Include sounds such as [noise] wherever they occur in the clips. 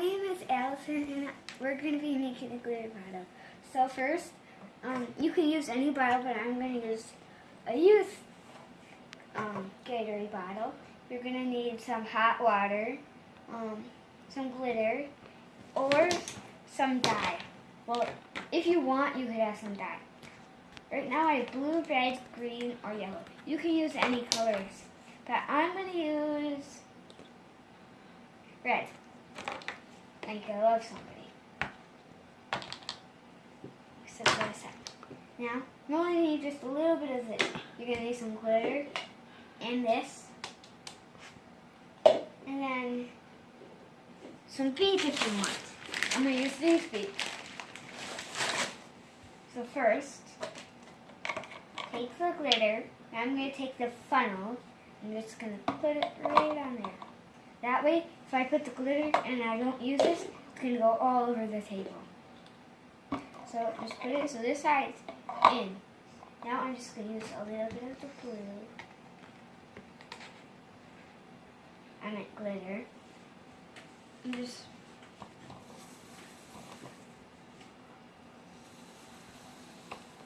name is Allison, and we're going to be making a glitter bottle. So first, um, you can use any bottle, but I'm going to use a used um, Gatorade bottle. You're going to need some hot water, um, some glitter, or some dye. Well, if you want, you could have some dye. Right now I have blue, red, green, or yellow. You can use any colors, but I'm going to use red. Like I love somebody. Except for a second. Now, you only need just a little bit of this. You're going to need some glitter and this. And then some beads if you want. I'm going to use these beads. So first, take the glitter. Now I'm going to take the funnel. I'm just going to put it right on there. That way, if I put the glitter and I don't use this, it's going to go all over the table. So just put it so this side's in. Now I'm just going to use a little bit of the blue. I meant glitter. And just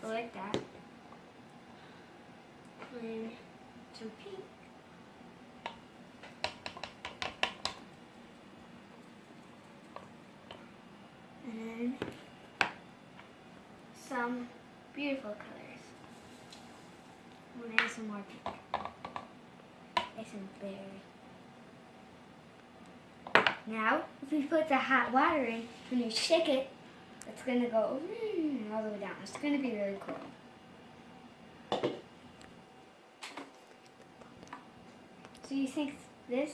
like that. And some pink. And some beautiful colors. And then some more pink. And some berry. Now, if you put the hot water in, when you shake it, it's going to go mm, all the way down. It's going to be really cool. So you think this?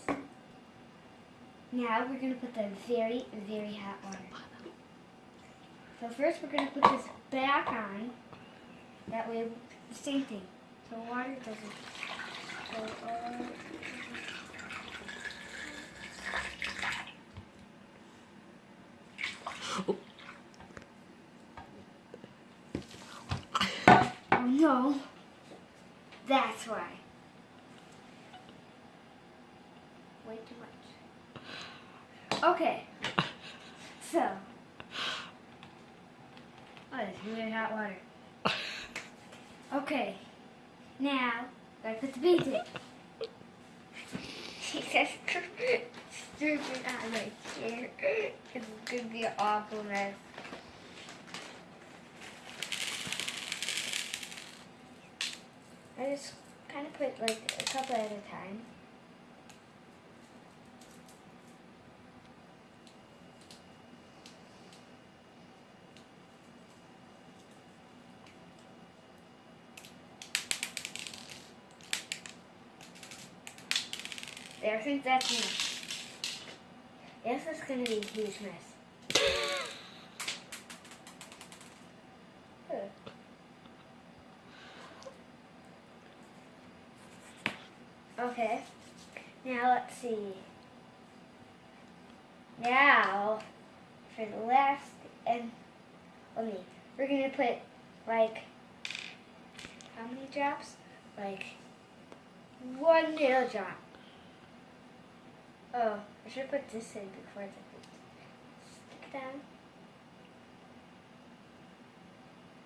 Now we're going to put the very, very hot water. So first we're going to put this back on. That way, the same thing. So water doesn't go all Oh no. That's why. Way too much. Okay. So. It's really hot water. Okay. Now, gotta put the beads in. [laughs] She says stupid on my chair. It's gonna be an awful mess. I just kind of put like a couple at a time. I think that's enough. This is to be a huge mess. Okay. Now let's see. Now for the last and let me. We're gonna put like how many drops? Like one little drop. Oh, I should put this in before the stick it down.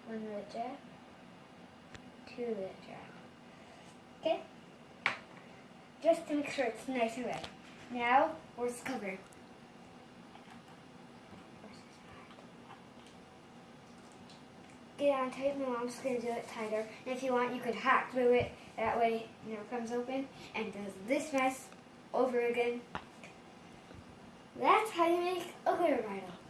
One little drop. Two little drop. Okay? just to make sure it's nice and red. Now, where's the cover? Get on tight, my mom's to do it tighter. And if you want, you could hack through it. That way, it never comes open and does this mess over again. That's how you make a glitter bridle.